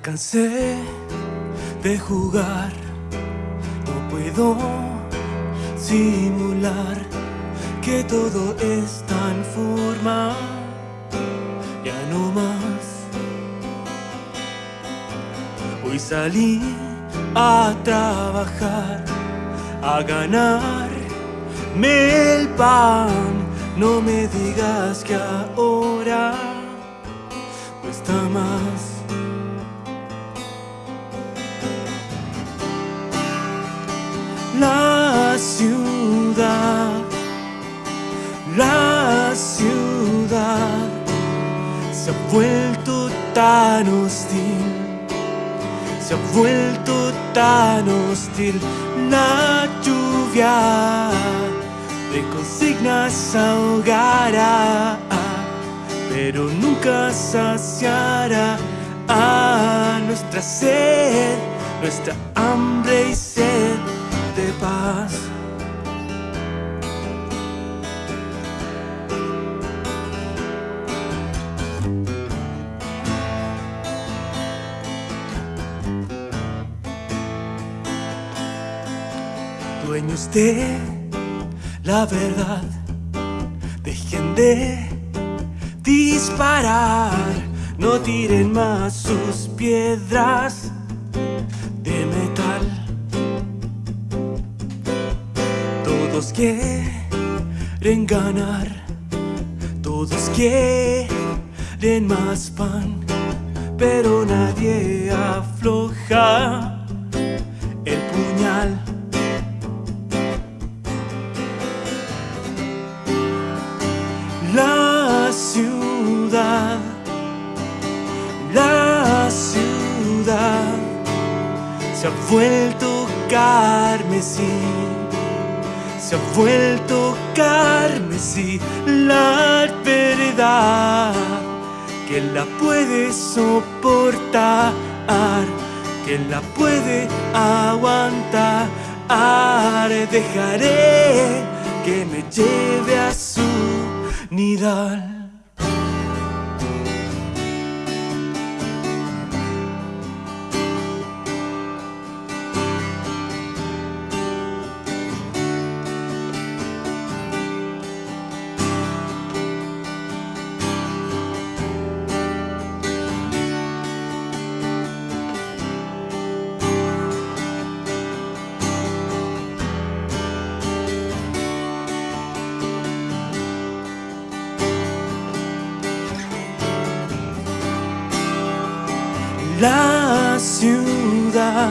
Cansé de jugar, no puedo simular que todo está en forma, ya no más. Hoy salí a trabajar, a ganarme el pan. No me digas que ahora cuesta más. La ciudad, la ciudad se ha vuelto tan hostil, se ha vuelto tan hostil. La lluvia de consignas ahogará, pero nunca saciará a nuestra sed, nuestra hambre y sed de paz. Dueños de la verdad, dejen de disparar, no tiren más sus piedras de metal. Todos quieren ganar, todos quieren más pan, pero nadie afloja el puñal. La ciudad, la ciudad se ha vuelto carmesí se ha vuelto carmesí la verdad que la puede soportar, que la puede aguantar. Dejaré que me lleve a su nidal. La ciudad,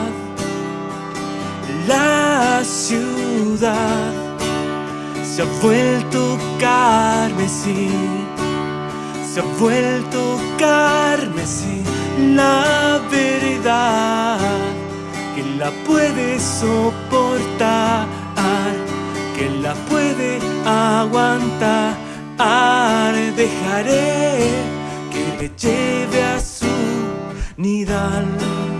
la ciudad se ha vuelto carmesí, se ha vuelto carmesí la verdad que la puede soportar, que la puede aguantar. Dejaré que me lleve a nidal.